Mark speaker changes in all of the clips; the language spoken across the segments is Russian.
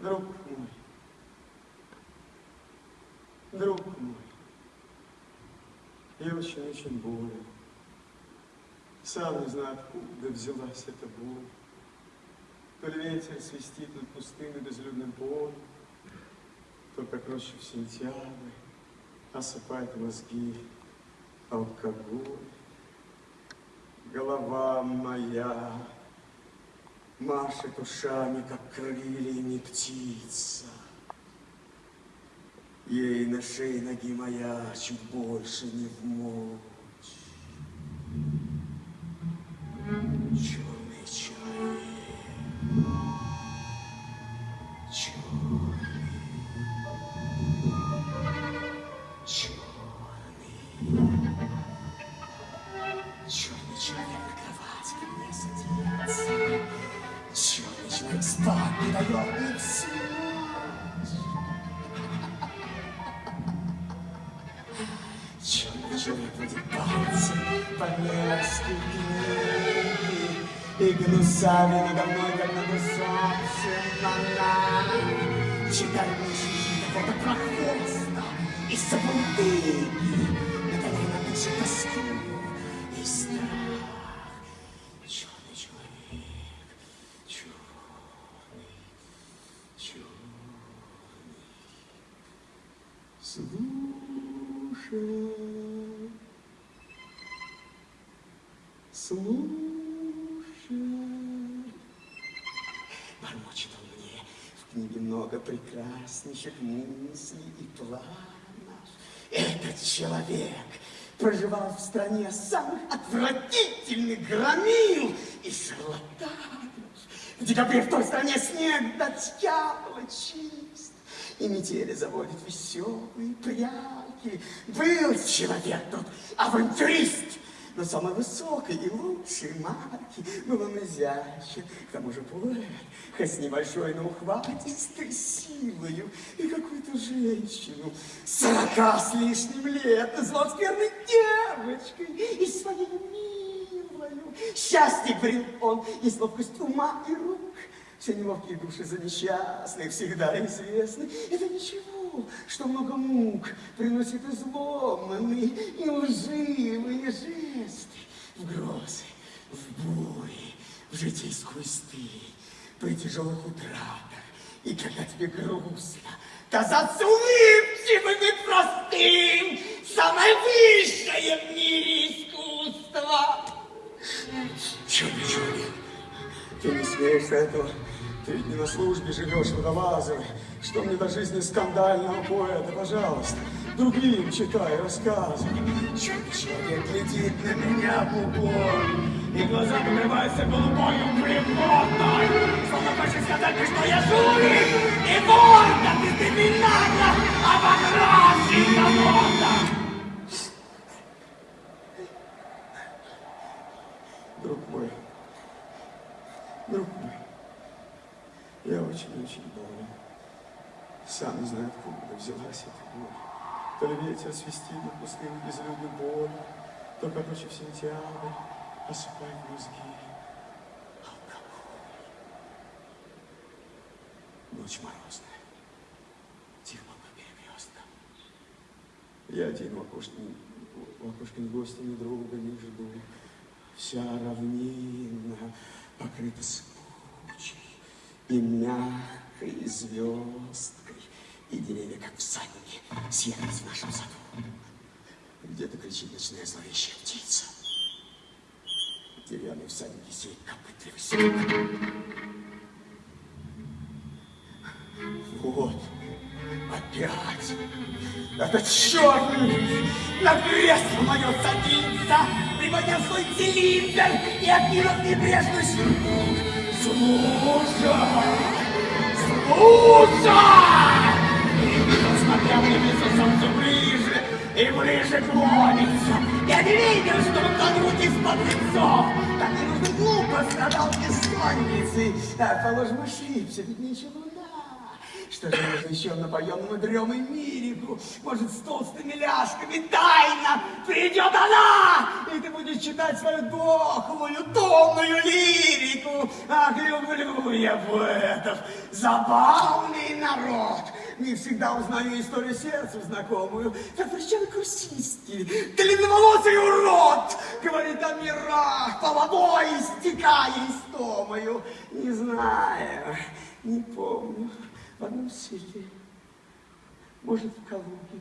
Speaker 1: Друг мой, друг мой, я очень-очень болен. Сам не знаю, откуда взялась эта боль. То ли ветер свистит над пустым и безлюдным полем, то, как в сентябрь, осыпает мозги алкоголь. Голова моя машет ушами, как крыльями птица. Ей на шее ноги моя чуть больше не в мочь. Черный человек спать не дает мне спать. Черный человек водит пальцы по мерзкой книге И гнусами надо мной, как надо солнцем она Читает мысли какого-то прохвоста и забулдыги Наверное, на душе тоску Слушай, слушай. Бормочет он мне, в книге много прекраснейших мыслей и планов. Этот человек проживал в стране самых отвратительных громил и шарлатанов. В декабре в той стране снег до чист. И метели заводит веселые прялки. Был человек тот авантюрист, но самой высокой и лучшей марки. Был он изящен, к тому же поэт, хоть с небольшой, но ухватистой силою. И какую-то женщину сорока с лишним лет назвал скверной девочкой и своей милою. Счастье, говорил он, есть ловкость ума и рук. Все неловкие души за несчастных всегда известны. Это ничего, что много мук приносит изломанные и лживые жесты. В грозы, в бури, в житейскую стыль, при тяжелых утратах. И когда тебе грустно, казаться улыбчивым и простым, самое высшее в мире искусство. Черный человек, ты не смеешься этого. Ты не на службе живешь, водолазовый. Что мне до жизни скандального поэта, пожалуйста. Другим читай рассказы. Черный человек глядит на меня в упор. И глаза покрываются голубою блевотой. Словно хочет сказать мне, что я жулик и вор, да ты криминально обокрасил народа. Друг мой, друг мой, я очень-очень болен. Сам не знаю, откуда взялась эта боль. То ли ветер свистит над пустым безлюдным полем, то, ночью в сентябрь, осыпает мозги алкоголь. Ночь морозная, тихо по перекресткам. Я один в окошке, в окошке ни гостя, ни друга не жду. Вся равнина покрыта спучей и мягкой звездкой. И деревья, как всадники, съехались в нашем саду. Где-то кричит ночная зловещая птица. Деревянные всадники сеют копытливый снег. Вот, опять этот черный на кресло мое садится, приподняв свой цилиндр и откинув небрежный сюртук. Слушай! И, смотря в лицо солнце ближе и ближе клонится, я не видел, что он тонут из-под лицов. Так не нужно глупо страдал бессонницей. Так, положим, ошибся, ведь ничего луна. Что же нужно еще напоем мудремый мирику? Может, с толстыми ляжками тайна придет она, и ты будешь читать свою дохлую, томную лирику. Ах, люблю я поэтов, забавный народ. Не всегда узнаю историю сердцу знакомую. Как причем крустистый, длинноволосый урод, говорит о мирах, по водой истекая истомою. Не знаю, не помню в одном селе, может, в Калуге,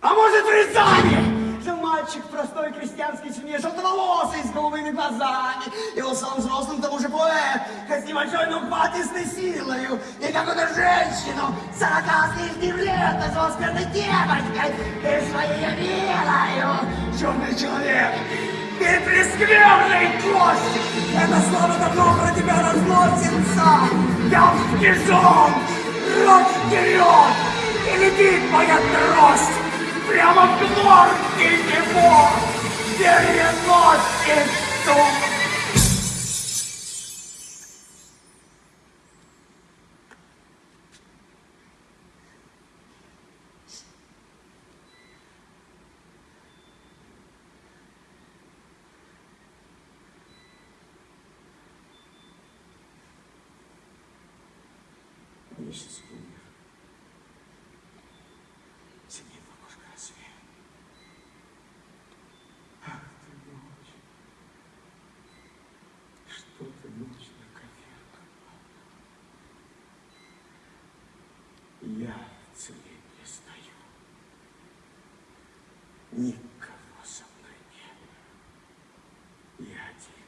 Speaker 1: а может, в Рязани! Жил мальчик в простой крестьянской семье, желтоволосый, с голубыми глазами. И он сам взрослым, к тому же поэт, хоть небольшой, но хватистой силою. И какую-то женщину, сорока с лишним лет, назвал скверной девочкой. Ты своей милою, черный человек, ты прескверный гость! Это слово давно про тебя разносится! Я впряжен! Рот вперед! И летит моя трость! Прямо в глотке его! Переносит дух! что-то лично конкретно. Я в цели не стою. Никого со мной нет. Я один.